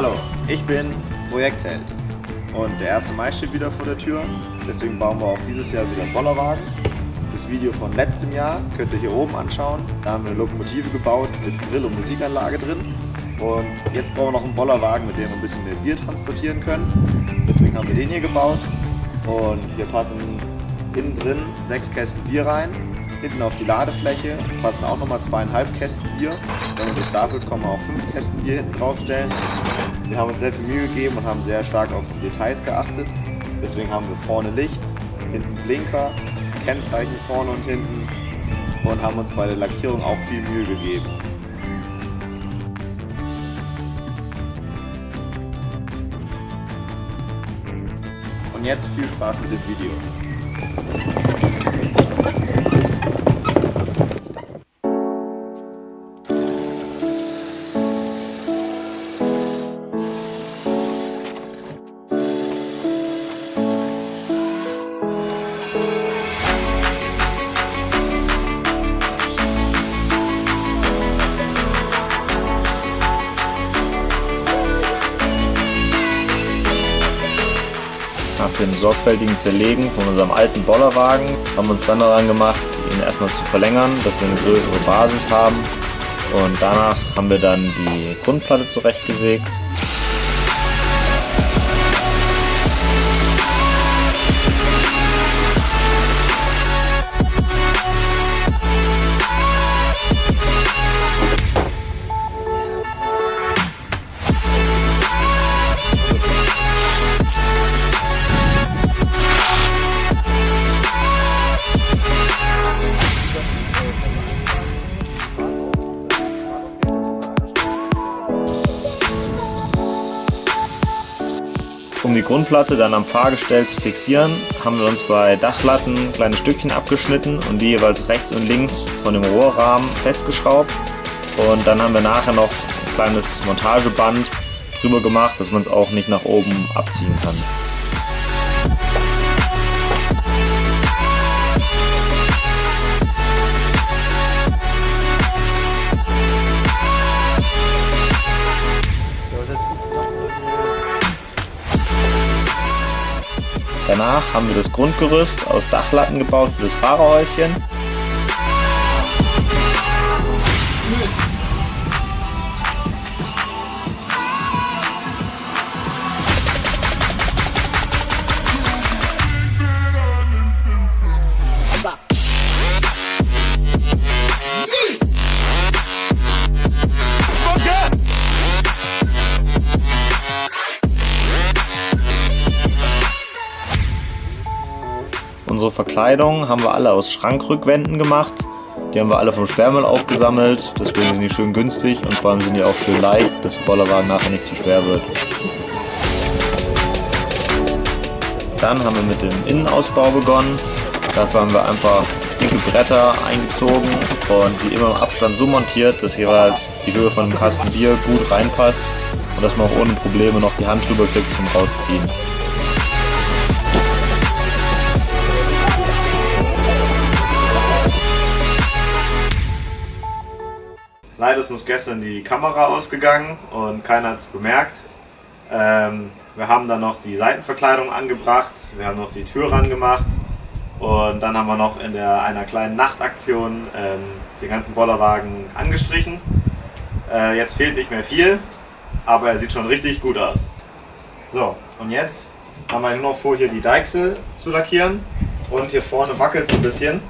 Hallo, ich bin Projektheld und der 1. Mai steht wieder vor der Tür, deswegen bauen wir auch dieses Jahr wieder einen Bollerwagen. Das Video von letztem Jahr könnt ihr hier oben anschauen, da haben wir eine Lokomotive gebaut mit Grill- und Musikanlage drin und jetzt bauen wir noch einen Bollerwagen, mit dem wir ein bisschen mehr Bier transportieren können. Deswegen haben wir den hier gebaut und hier passen innen drin sechs Kästen Bier rein Hinten auf die Ladefläche passen auch nochmal zweieinhalb Kästen Bier. Wenn man das stapelt, man auch fünf Kästen Bier hinten draufstellen. Wir haben uns sehr viel Mühe gegeben und haben sehr stark auf die Details geachtet. Deswegen haben wir vorne Licht, hinten Blinker, Kennzeichen vorne und hinten und haben uns bei der Lackierung auch viel Mühe gegeben. Und jetzt viel Spaß mit dem Video. Nach dem sorgfältigen Zerlegen von unserem alten Bollerwagen haben wir uns dann daran gemacht, ihn erstmal zu verlängern, dass wir eine größere Basis haben. Und danach haben wir dann die Grundplatte zurechtgesägt Um die Grundplatte dann am Fahrgestell zu fixieren, haben wir uns bei Dachlatten kleine Stückchen abgeschnitten und die jeweils rechts und links von dem Rohrrahmen festgeschraubt. Und dann haben wir nachher noch ein kleines Montageband drüber gemacht, dass man es auch nicht nach oben abziehen kann. Danach haben wir das Grundgerüst aus Dachlatten gebaut für das Fahrerhäuschen. Unsere Verkleidung haben wir alle aus Schrankrückwänden gemacht. Die haben wir alle vom Sperrmüll aufgesammelt, deswegen sind die schön günstig und vor allem sind die auch schön leicht, dass der Bollerwagen nachher nicht zu schwer wird. Dann haben wir mit dem Innenausbau begonnen. Dafür haben wir einfach dicke Bretter eingezogen und die immer im Abstand so montiert, dass jeweils die Höhe von einem Kasten Bier gut reinpasst und dass man auch ohne Probleme noch die Hand drüber kriegt zum Rausziehen. Leider ist uns gestern die Kamera ausgegangen und keiner hat es bemerkt. Ähm, wir haben dann noch die Seitenverkleidung angebracht, wir haben noch die Tür ran gemacht und dann haben wir noch in der, einer kleinen Nachtaktion ähm, den ganzen Bollerwagen angestrichen. Äh, jetzt fehlt nicht mehr viel, aber er sieht schon richtig gut aus. So, und jetzt haben wir nur noch vor, hier die Deichsel zu lackieren und hier vorne wackelt es ein bisschen,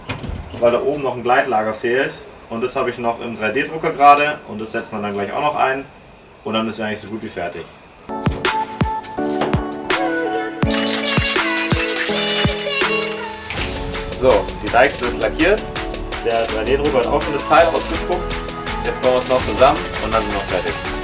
weil da oben noch ein Gleitlager fehlt und das habe ich noch im 3D-Drucker gerade und das setzt man dann gleich auch noch ein und dann ist er eigentlich so gut wie fertig. So, die Deichsel ist lackiert, der 3D-Drucker hat auch schon das Teil ausgespuckt. Jetzt bauen wir es noch zusammen und dann sind wir fertig.